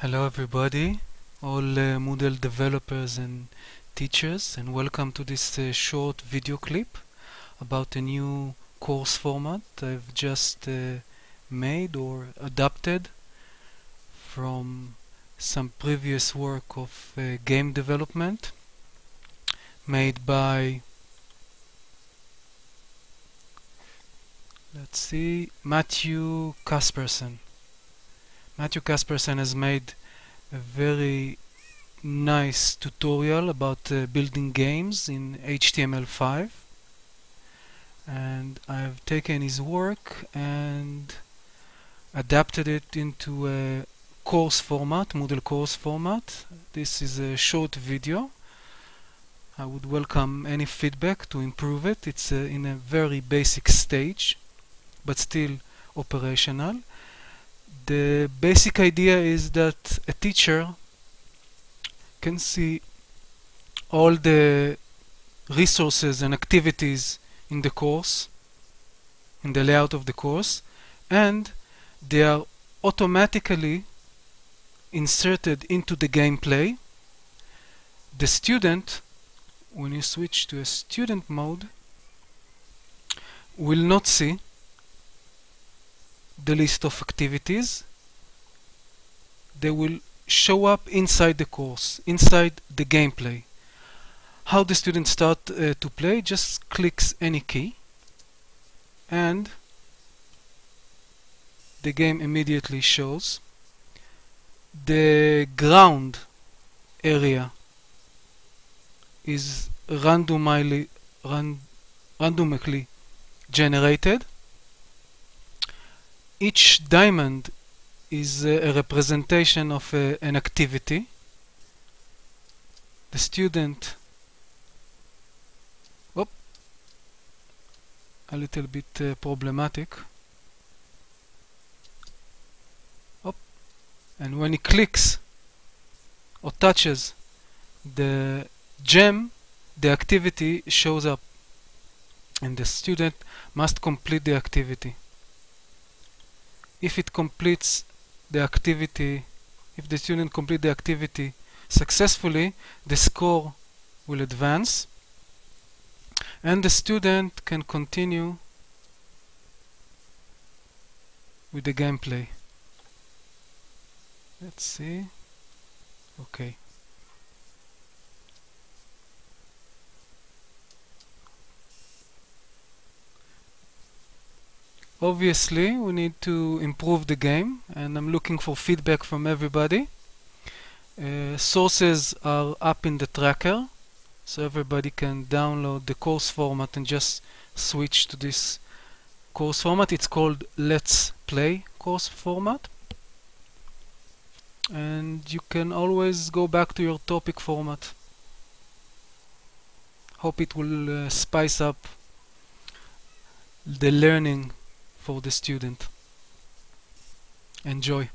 Hello everybody, all uh, Moodle developers and teachers and welcome to this uh, short video clip about a new course format I've just uh, made or adapted from some previous work of uh, game development made by let's see Matthew Casperson Matthew Casperson has made a very nice tutorial about uh, building games in HTML5 and I've taken his work and adapted it into a course format, Moodle course format. This is a short video. I would welcome any feedback to improve it. It's uh, in a very basic stage but still operational the basic idea is that a teacher can see all the resources and activities in the course, in the layout of the course, and they are automatically inserted into the gameplay. The student, when you switch to a student mode, will not see the list of activities they will show up inside the course inside the gameplay. How the students start uh, to play just clicks any key and the game immediately shows the ground area is randomly ran, randomly generated each diamond is a representation of an activity. The student whoop, a little bit uh, problematic. Whoop, and when he clicks or touches the gem, the activity shows up and the student must complete the activity if it completes the activity, if the student complete the activity successfully, the score will advance and the student can continue with the gameplay. Let's see. Okay. Obviously we need to improve the game and I'm looking for feedback from everybody. Uh, sources are up in the tracker so everybody can download the course format and just switch to this course format. It's called let's play course format. And you can always go back to your topic format. Hope it will uh, spice up the learning for the student. Enjoy.